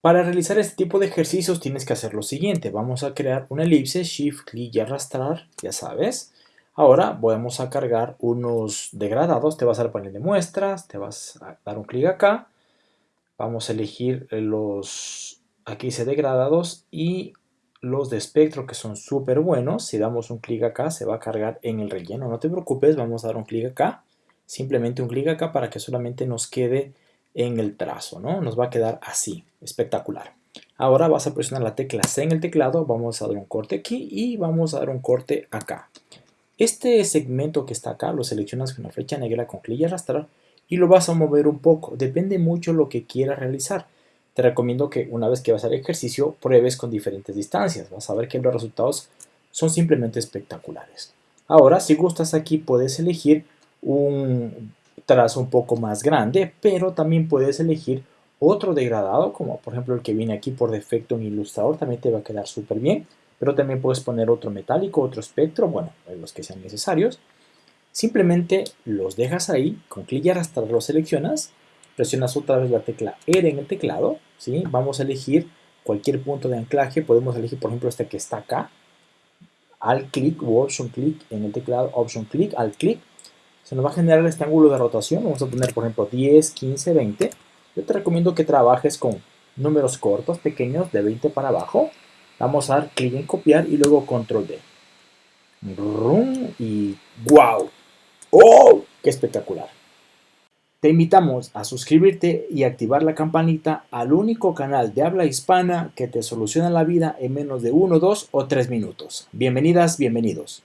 Para realizar este tipo de ejercicios tienes que hacer lo siguiente. Vamos a crear una elipse, shift, clic y arrastrar, ya sabes. Ahora vamos a cargar unos degradados, te vas al panel de muestras, te vas a dar un clic acá. Vamos a elegir los, aquí dice degradados y los de espectro que son súper buenos. Si damos un clic acá se va a cargar en el relleno, no te preocupes, vamos a dar un clic acá. Simplemente un clic acá para que solamente nos quede en el trazo, ¿no? Nos va a quedar así, espectacular. Ahora vas a presionar la tecla C en el teclado, vamos a dar un corte aquí y vamos a dar un corte acá. Este segmento que está acá lo seleccionas con la flecha negra con clic y arrastrar y lo vas a mover un poco, depende mucho lo que quieras realizar. Te recomiendo que una vez que vas a hacer ejercicio pruebes con diferentes distancias, vas a ver que los resultados son simplemente espectaculares. Ahora si gustas aquí puedes elegir un trazo un poco más grande, pero también puedes elegir otro degradado, como por ejemplo el que viene aquí por defecto en Ilustrador, también te va a quedar súper bien, pero también puedes poner otro metálico, otro espectro, bueno, los que sean necesarios. Simplemente los dejas ahí, con clic y arrastrar los seleccionas, presionas otra vez la tecla R en el teclado, ¿sí? vamos a elegir cualquier punto de anclaje, podemos elegir por ejemplo este que está acá, al clic o option clic en el teclado, option clic, al clic, se nos va a generar este ángulo de rotación. Vamos a poner, por ejemplo, 10, 15, 20. Yo te recomiendo que trabajes con números cortos, pequeños, de 20 para abajo. Vamos a dar clic en copiar y luego control D. Y ¡wow! ¡Oh! ¡Qué espectacular! Te invitamos a suscribirte y activar la campanita al único canal de habla hispana que te soluciona la vida en menos de 1, 2 o 3 minutos. Bienvenidas, bienvenidos.